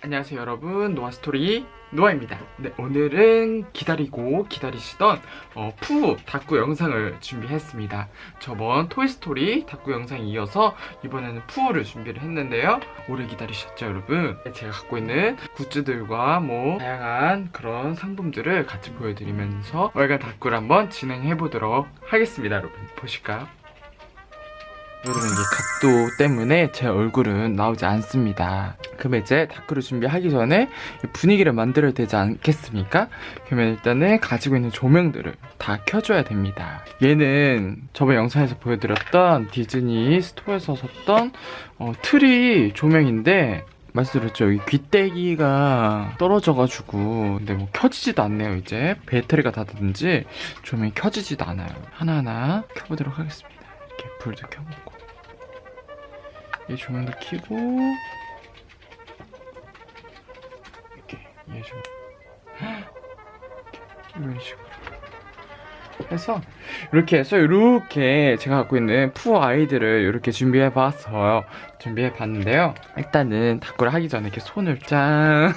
안녕하세요 여러분. 노아스토리 노아입니다. 네 오늘은 기다리고 기다리시던 어, 푸 다꾸 영상을 준비했습니다. 저번 토이스토리 다꾸 영상에 이어서 이번에는 푸를 준비를 했는데요. 오래 기다리셨죠 여러분? 네, 제가 갖고 있는 굿즈들과 뭐 다양한 그런 상품들을 같이 보여드리면서 월간 다꾸를 한번 진행해 보도록 하겠습니다 여러분. 보실까요? 여러분 이게 각도 때문에 제 얼굴은 나오지 않습니다 그러면 이제 다꾸를 준비하기 전에 분위기를 만들어야 되지 않겠습니까? 그러면 일단은 가지고 있는 조명들을 다 켜줘야 됩니다. 얘는 저번 영상에서 보여드렸던 디즈니 스토어에서 샀던 어, 트리 조명인데 말씀드렸죠. 여기 귀때기가 떨어져가지고 근데 뭐 켜지지도 않네요 이제. 배터리가 닳든지 조명이 켜지지도 않아요. 하나하나 켜보도록 하겠습니다. 이렇게 불도 켜보고. 이 조명도 켜고 얘 조명 이런 식으로. 해서 이렇게 해서 이렇게 제가 갖고 있는 푸어 아이들을 이렇게 준비해 봤어요. 준비해 봤는데요. 일단은 닭구를 하기 전에 이렇게 손을 짠.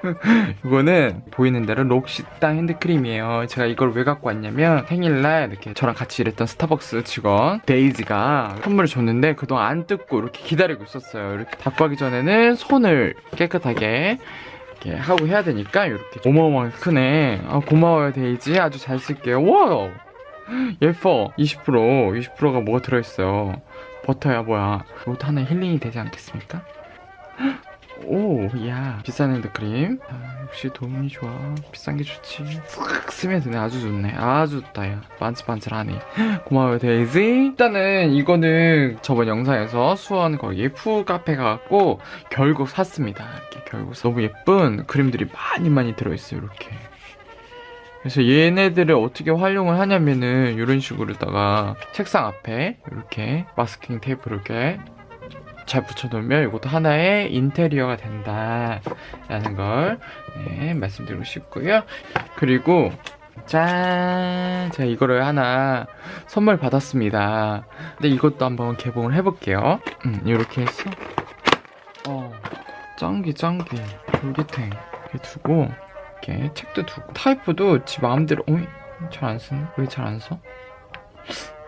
이거는 보이는 대로 록시땅 핸드크림이에요. 제가 이걸 왜 갖고 왔냐면 생일날 이렇게 저랑 같이 일했던 스타벅스 직원 데이지가 선물을 줬는데 그동안 안 뜯고 이렇게 기다리고 있었어요. 이렇게 다꾸 하기 전에는 손을 깨끗하게 이렇게 하고 해야 되니까 이렇게 어마어마하게 크네. 아, 고마워요 데이지. 아주 잘 쓸게요. 와우! 예뻐. 20% 20%가 뭐가 들어있어요? 버터야 뭐야? 이것도 하나 힐링이 되지 않겠습니까? 오, 야 비싼 핸드크림. 아, 역시 도움이 좋아. 비싼 게 좋지. 싹 쓰면 되네. 아주 좋네. 아주 좋다 야. 반질반질하네. 고마워요 데이지. 일단은 이거는 저번 영상에서 수원 거기 푸 카페 가갖고 결국 샀습니다. 이렇게 결국 너무 예쁜 그림들이 많이 많이 들어있어요 이렇게. 그래서 얘네들을 어떻게 활용을 하냐면은 이런 식으로다가 책상 앞에 이렇게 마스킹 테이프를 이렇게 잘 붙여놓으면 이것도 하나의 인테리어가 된다 라는 걸 네, 말씀드리고 싶고요. 그리고 짠! 제가 이거를 하나 선물 받았습니다. 근데 이것도 한번 개봉을 해볼게요. 음, 이렇게 해서 어, 짱기 짱기 돌기탱 이렇게 두고 이렇게 책도 두고 타이프도 지 마음대로 어이 잘 안 쓰네? 왜 잘 안 써?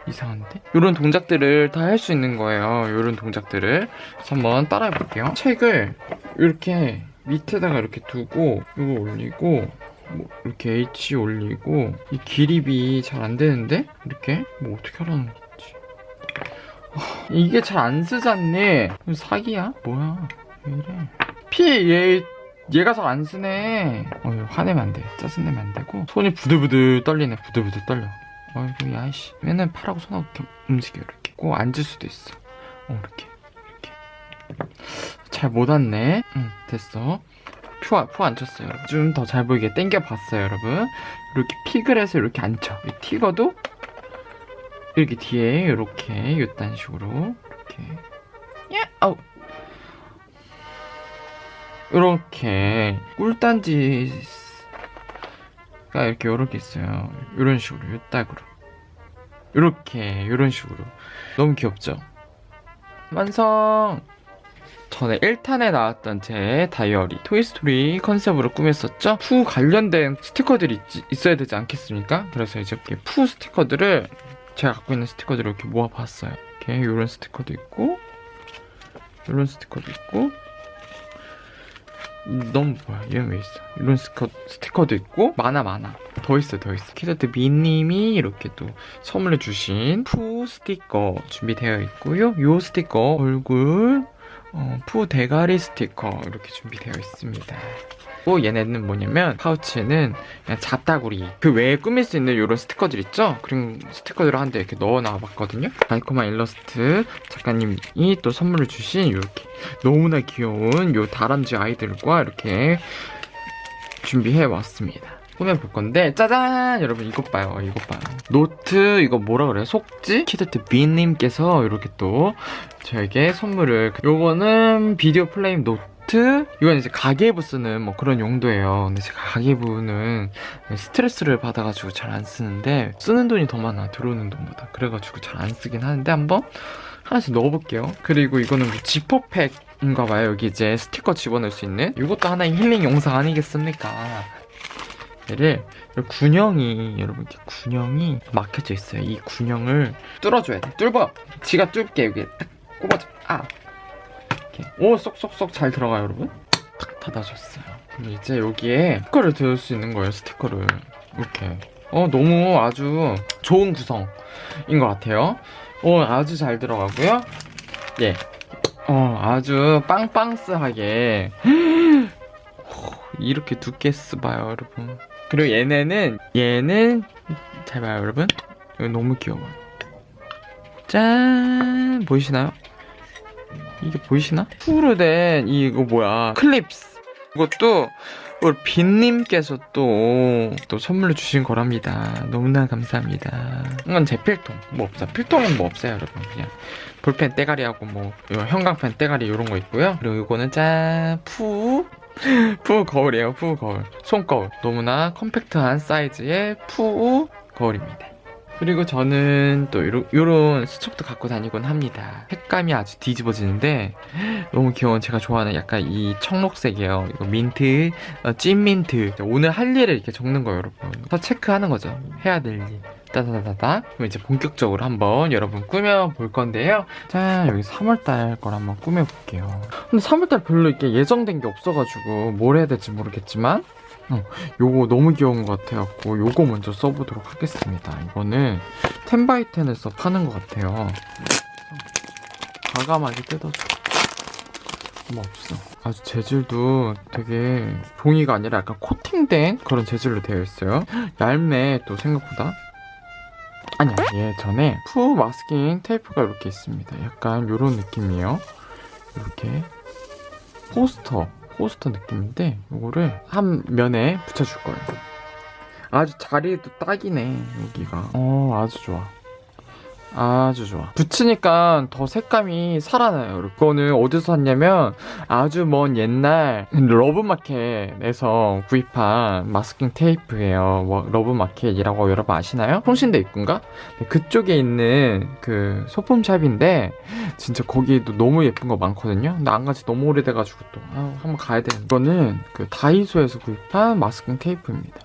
이상한데? 이런 동작들을 다 할 수 있는 거예요. 이런 동작들을. 그래서 한번 따라해 볼게요. 책을 이렇게 밑에다가 이렇게 두고 이거 올리고 뭐 이렇게 H 올리고 이 기립이 잘 안 되는데? 이렇게? 뭐 어떻게 하라는 거지? 아, 이게 잘 안 쓰잖니? 사기야? 뭐야? 왜 이래? 피! 얘 얘가 잘 안 쓰네. 어, 화내면 안 돼. 짜증내면 안 되고. 손이 부들부들 떨리네. 부들부들 떨려. 아이고 야이씨. 맨날 팔하고 손하고 움직여 이렇게. 꼭 앉을 수도 있어. 어 이렇게 이렇게. 잘 못 앉네. 응 됐어. 푸, 푸 앉혔어요 좀 더 잘 보이게 당겨봤어요 여러분. 이렇게 픽을 해서 이렇게 앉혀. 이 튀거도 이렇게 뒤에 이렇게 이딴 식으로 이렇게. 야 아우. 이렇게. 꿀단지 가 이렇게 여러 개 있어요. 이런 식으로 요 딱으로. 이렇게 이런 식으로. 너무 귀엽죠? 완성! 전에 1탄에 나왔던 제 다이어리 토이스토리 컨셉으로 꾸몄었죠? 푸 관련된 스티커들이 있, 어야 되지 않겠습니까? 그래서 이제 이렇게 푸 스티커들을 제가 갖고 있는 스티커들을 이렇게 모아봤어요. 이렇게 이런 스티커도 있고 이런 스티커도 있고 너무 뭐야 얘는 왜 있어. 이런 스티커, 스티커도 있고 많아 많아. 더 있어 더 있어. 키덜트 비님이 이렇게 또 선물해 주신 푸 스티커 준비되어 있고요. 요 스티커 얼굴 어, 푸 대가리 스티커 이렇게 준비되어 있습니다. 또 얘네는 뭐냐면 파우치에는 그냥 잡다구리 그 외에 꾸밀 수 있는 이런 스티커들 있죠? 그런 스티커들을 한데 이렇게 넣어 놔 봤거든요. 달콤한 일러스트 작가님이 또 선물을 주신 이렇게 너무나 귀여운 요 다람쥐 아이들과 이렇게 준비해 왔습니다 꾸며볼 건데 짜잔! 여러분 이것 봐요. 이것 봐요. 노트 이거 뭐라 그래요? 속지? 키덜트 비님께서 이렇게 또 저에게 선물을 요거는 비디오 플레임 노트? 이건 이제 가계부 쓰는 뭐 그런 용도예요. 근데 제가 가계부는 스트레스를 받아가지고 잘 안 쓰는데 쓰는 돈이 더 많아. 들어오는 돈보다. 그래가지고 잘 안 쓰긴 하는데 한번 하나씩 넣어볼게요. 그리고 이거는 뭐 지퍼팩 인가 봐요. 여기 이제 스티커 집어넣을 수 있는. 이것도 하나의 힐링 영상 아니겠습니까? 이 군형이 여러분 이렇게 군형이 막혀져 있어요. 이 군형을 뚫어줘야 돼. 뚫어. 지가 뚫게 여기 딱 꼽아줘. 아. 이렇게 오 쏙쏙쏙 잘 들어가요, 여러분. 탁 닫아줬어요. 그럼 이제 여기에 스티커를 넣을 수 있는 거예요. 스티커를 이렇게. 어 너무 아주 좋은 구성인 것 같아요. 어 아주 잘 들어가고요. 예. 어 아주 빵빵스하게 이렇게 두께 쓰봐요 여러분 그리고 얘네는 얘는 잘 봐요 여러분 이거 너무 귀여워요 짠 보이시나요? 이게 보이시나? 푸르 된 이거 뭐야 클립스 이것도 우리 빈님께서 또, 또 선물로 주신 거랍니다. 너무나 감사합니다. 이건 제 필통. 뭐 없어. 필통은 뭐 없어요, 여러분. 그냥 볼펜 떼가리하고 뭐, 이거 형광펜 떼가리 이런 거 있고요. 그리고 이거는 짠, 푸. 푸 거울이에요, 푸 거울. 손거울. 너무나 컴팩트한 사이즈의 푸 거울입니다. 그리고 저는 또 요런 수첩도 갖고 다니곤 합니다. 색감이 아주 뒤집어지는데 너무 귀여운 제가 좋아하는 약간 이 청록색이에요. 이거 민트, 어, 찐민트. 오늘 할 일을 이렇게 적는 거예요, 여러분. 더 체크하는 거죠. 해야 될 일. 따다다다다. 그럼 이제 본격적으로 한번 여러분 꾸며볼 건데요. 자, 여기 3월달 걸 한번 꾸며볼게요. 근데 3월달 별로 이렇게 예정된 게 없어가지고 뭘 해야 될지 모르겠지만 어, 요거 너무 귀여운 것 같아갖고 요거 먼저 써보도록 하겠습니다. 이거는 텐바이텐에서 파는 것 같아요. 과감하게 뜯어줘. 뭐 없어. 아주 재질도 되게 종이가 아니라 약간 코팅된 그런 재질로 되어 있어요. 얇네 또 생각보다. 아니야 예전에 푸 마스킹 테이프가 이렇게 있습니다. 약간 요런 느낌이에요. 이렇게 포스터 포스터 느낌인데 이거를 한 면에 붙여줄 거예요. 아주 자리도 딱이네 여기가. 어 아주 좋아. 아주 좋아. 붙이니까 더 색감이 살아나요. 이거는 어디서 샀냐면 아주 먼 옛날 러브마켓에서 구입한 마스킹 테이프예요. 뭐 러브마켓이라고 여러분 아시나요? 총신대 입구인가? 네, 그쪽에 있는 그 소품샵인데 진짜 거기도 너무 예쁜 거 많거든요. 근데 안 간지 너무 오래돼가지고 또 아, 한번 가야 되는. 이거는 그 다이소에서 구입한 마스킹 테이프입니다.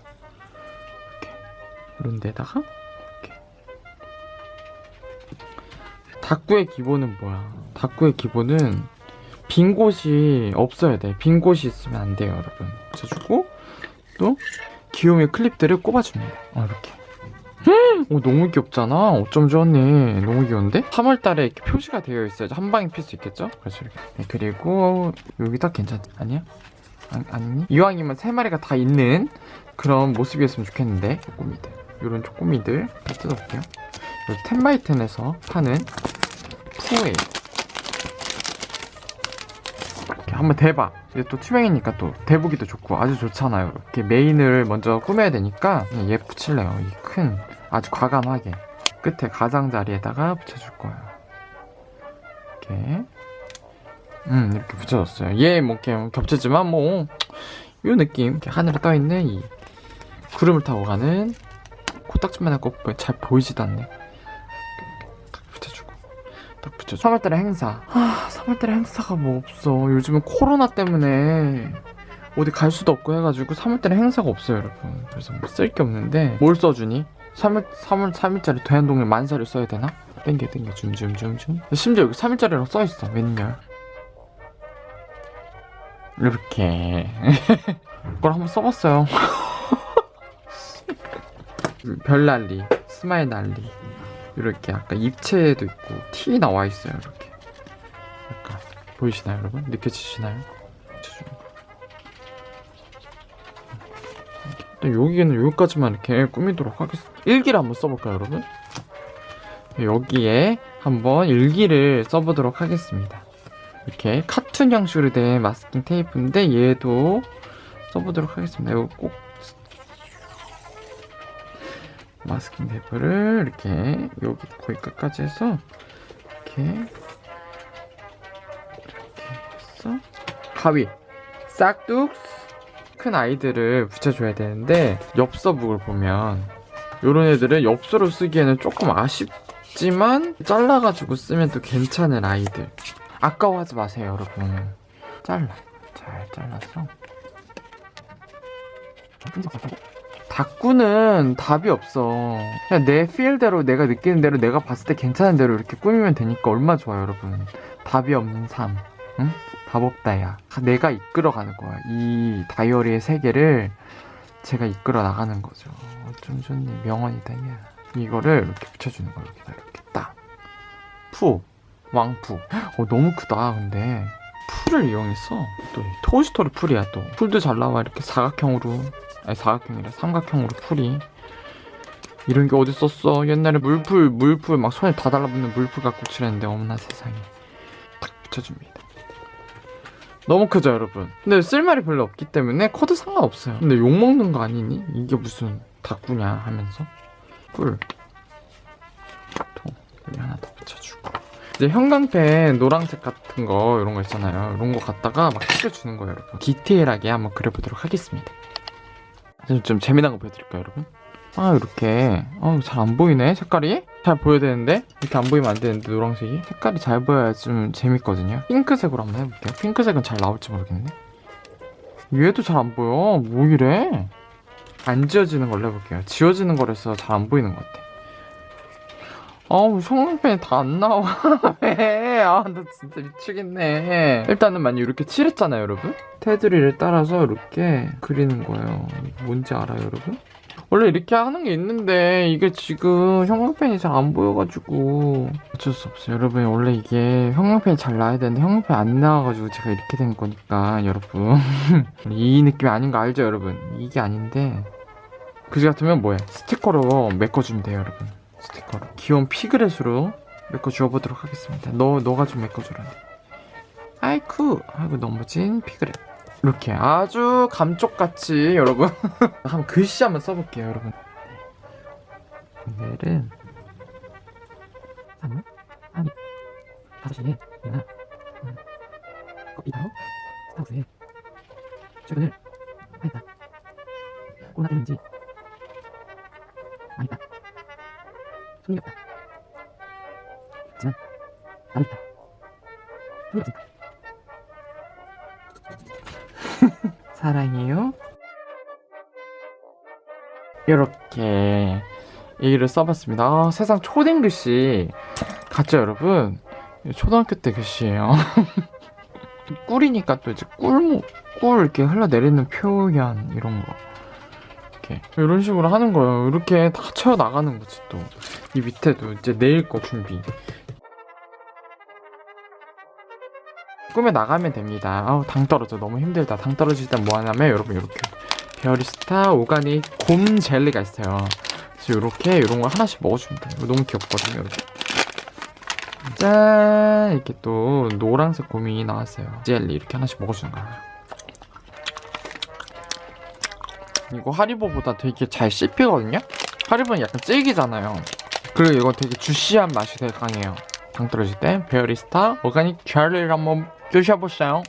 이렇게 이런 데다가 다꾸의 기본은 뭐야? 다꾸의 기본은 빈 곳이 없어야 돼. 빈 곳이 있으면 안 돼요, 여러분. 붙여주고 또 귀요미 클립들을 꼽아줍니다. 어, 이렇게. 오, 너무 귀엽잖아. 어쩜 좋았네. 너무 귀여운데? 3월달에 이렇게 표시가 되어 있어야지 한 방에 필 수 있겠죠? 그래서 이렇게. 네, 그리고 여기다 괜찮 아니야? 아, 아니니? 이왕이면 세 마리가 다 있는 그런 모습이었으면 좋겠는데 쪼꼬미들 이런 쪼꼬미들 다 뜯어볼게요. 텐바이텐에서 파는 푸에 이렇게 한번 대봐. 이게 또 투명이니까 또 대보기도 좋고 아주 좋잖아요. 이렇게 메인을 먼저 꾸며야 되니까 얘 붙일래요. 이 큰 아주 과감하게 끝에 가장자리에다가 붙여줄 거예요. 이렇게. 음 이렇게 붙여줬어요. 얘 뭐 이렇게 겹치지만 뭐 이 느낌. 이렇게 하늘에 떠있는 이 구름을 타고 가는 코딱지만 하고 잘 보이지도 않네 딱 붙여줘. 3월달에 행사. 아 3월달에 행사가 뭐 없어. 요즘은 코로나 때문에 어디 갈 수도 없고 해가지고 3월달에 행사가 없어요 여러분. 그래서 뭐 쓸 게 없는데 뭘 써주니? 3월, 3월 3일짜리 대한동일 만사를 써야 되나? 땡겨 땡겨. 줌줌줌줌. 심지어 여기 3일짜리라고 써있어 웬열. 이렇게. 이걸 한번 써봤어요. 별난리 스마일 난리 이렇게 약간 입체도 있고 튀어나와 있어요 이렇게 약간 보이시나요 여러분? 느껴지시나요? 또 여기는 여기까지만 이렇게 꾸미도록 하겠습니다 일기를 한번 써볼까요 여러분? 여기에 한번 일기를 써보도록 하겠습니다 이렇게 카툰 형식으로 된 마스킹 테이프인데 얘도 써보도록 하겠습니다 이거 꼭 마스킹 테이프를 이렇게 여기 거의 끝까지 해서 이렇게 이렇게 해서 가위 싹둑 큰 아이들을 붙여줘야 되는데 엽서북을 보면 이런 애들은 엽서로 쓰기에는 조금 아쉽지만 잘라가지고 쓰면 또 괜찮은 아이들. 아까워하지 마세요 여러분. 잘라. 잘 잘라서 다꾸는 답이 없어. 그냥 내 필대로 내가 느끼는 대로 내가 봤을 때 괜찮은 대로 이렇게 꾸미면 되니까 얼마나 좋아요 여러분. 답이 없는 삶. 응? 답 없다 야. 내가 이끌어가는 거야. 이 다이어리의 세계를 제가 이끌어 나가는 거죠. 좀 좋네 명언이다 야. 이거를 이렇게 붙여주는 거야 이렇게 이렇게 딱 푸. 왕푸. 어 너무 크다 근데. 풀을 이용했어 또이 토이스토리 풀이야 또. 풀도 잘 나와 이렇게 사각형으로 아니 사각형이라 삼각형으로 풀이. 이런 게 어디 있었어? 옛날에 물풀 물풀 막 손에 다 달라붙는 물풀 갖고 칠했는데 어머나 세상에. 딱 붙여줍니다. 너무 크죠 여러분? 근데 쓸말이 별로 없기 때문에 커도 상관없어요. 근데 욕먹는 거 아니니? 이게 무슨 다꾸냐 하면서? 꿀. 통, 여기 하나 더 붙여주고. 이제 형광펜 노란색 같은 거 이런 거 있잖아요. 이런 거 갖다가 막 칠해주는 거예요 여러분. 디테일하게 한번 그려보도록 하겠습니다 좀, 좀 재미난 거 보여드릴까요 여러분? 아 이렇게. 어, 잘안 보이네 색깔이? 잘 보여야 되는데? 이렇게 안 보이면 안 되는데 노란색이? 색깔이 잘 보여야 좀 재밌거든요. 핑크색으로 한번 해볼게요. 핑크색은 잘 나올지 모르겠네 얘도 잘 안 보여. 뭐 이래? 안 지워지는 걸로 해볼게요. 지워지는 거라서 잘 안 보이는 것 같아 아우 성능펜이 다 안 나와. 왜? 아나 진짜 미치겠네. 일단은 만약 이렇게 칠했잖아요 여러분? 테두리를 따라서 이렇게 그리는 거예요. 뭔지 알아요 여러분? 원래 이렇게 하는 게 있는데 이게 지금 형광펜이 잘 안 보여가지고. 어쩔 수 없어요. 여러분 원래 이게 형광펜이 잘 나야 되는데 형광펜 안 나와가지고 제가 이렇게 된 거니까 여러분. 이 느낌이 아닌 거 알죠 여러분? 이게 아닌데. 그지 같으면 뭐해? 스티커로 메꿔주면 돼요 여러분 스티커로 귀여운 피그렛으로 메꿔주어보도록 하겠습니다. 너, 너가 좀 메꿔주라. 아이쿠. 아이고 너무 진 피그렛. 이렇게 아주 감쪽같이 여러분. 한번 글씨 한번 써볼게요 여러분. 오늘은 3월 아니. 5시에 내가 음, 커피타워 스타우스에 출근을 하였다. 코로나 때문인지. 망했다 없다 하지만 있다 손이 없으니까 사랑해요. 이렇게 얘기를 써봤습니다. 아, 세상 초딩 글씨 같죠, 여러분? 초등학교 때 글씨예요. 꿀이니까 또 이제 꿀무 꿀 이렇게 흘러내리는 표현 이런 거 이렇게 이런 식으로 하는 거예요. 이렇게 다 채워 나가는 거지 또 이 밑에도 이제 내일 거 준비. 꾸며 나가면 됩니다. 아우 당 떨어져 너무 힘들다. 당 떨어질 땐뭐 하냐면 여러분 이렇게 베어리스타 organic 곰 젤리가 있어요. 그래서 이렇게 이런 거 하나씩 먹어주면 돼요. 너무 귀엽거든요. 여러분. 짠 이렇게 또 노란색 곰이 나왔어요. 젤리 이렇게 하나씩 먹어주는 거야. 이거 하리보보다 되게 잘 씹히거든요. 하리보는 약간 질기잖아요. 그리고 이거 되게 juicy한 맛이 되게 강해요. 당 떨어질 때 베어리스타 organic 젤리를 한번 드셔보세요.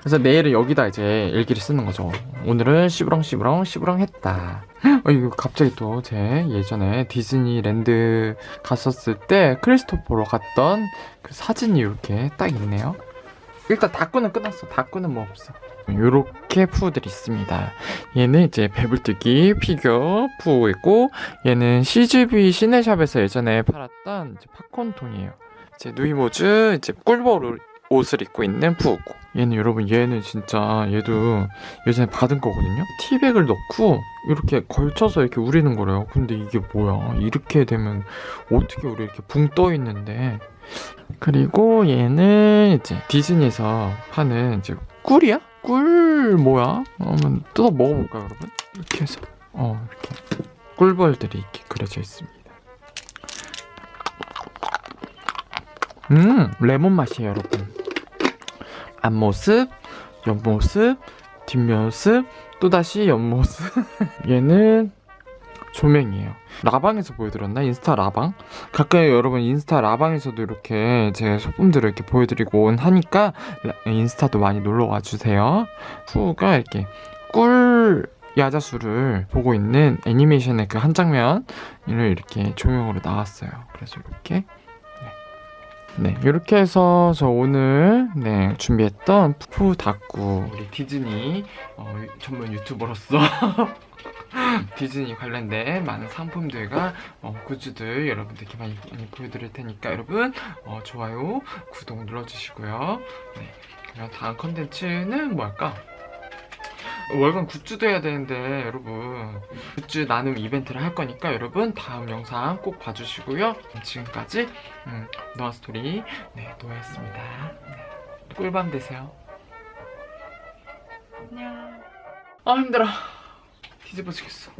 그래서 내일은 여기다 이제 일기를 쓰는 거죠. 오늘은 시부렁 시부렁 시부렁 했다. 어, 이거 갑자기 또 제 예전에 디즈니랜드 갔었을 때 크리스토퍼로 갔던 그 사진이 이렇게 딱 있네요. 일단 다꾸는 끝났어. 다꾸는 뭐 없어. 요렇게 푸들이 있습니다. 얘는 이제 배불뚝이 피규어 푸고 얘는 CGV 시네샵에서 예전에 팔았던 팝콘통이에요. 이제 누이모즈 이제 꿀벌 옷을 입고 있는 푸고 얘는 여러분 얘는 진짜 얘도 예전에 받은 거거든요. 티백을 넣고 이렇게 걸쳐서 이렇게 우리는 거래요. 근데 이게 뭐야? 이렇게 되면 어떻게 우리 이렇게 붕 떠 있는데 그리고 얘는 이제 디즈니에서 파는 이제 꿀이야? 꿀 뭐야? 한번 뜯어 먹어볼까요, 여러분? 이렇게 해서 어 이렇게 꿀벌들이 이렇게 그려져 있습니다. 음 레몬 맛이에요, 여러분. 앞모습, 옆모습, 뒷모습, 또다시 옆모습. 얘는 조명이에요. 라방에서 보여드렸나? 인스타 라방? 가끔 여러분 인스타 라방에서도 이렇게 제 소품들을 이렇게 보여드리곤 하니까 라- 인스타도 많이 놀러 와주세요. 후가 이렇게 꿀 야자수를 보고 있는 애니메이션의 그 한 장면을 이렇게 조명으로 나왔어요. 그래서 이렇게 네. 네, 이렇게 해서 저 오늘 네 준비했던 푸 다꾸 우리 디즈니 어, 전문 유튜버로서 디즈니 관련된 많은 상품들과 어, 굿즈들 여러분들께 많이, 많이 보여드릴 테니까 여러분 어, 좋아요, 구독 눌러주시고요. 네, 그럼 다음 컨텐츠는 뭐 할까? 월간 굿즈도 해야 되는데 여러분 굿즈 나눔 이벤트를 할 거니까 여러분 다음 영상 꼭 봐주시고요. 지금까지 음, 노아 스토리 네 노아였습니다. 네, 꿀밤 되세요. 안녕. 아 힘들어. 뒤집어지겠어.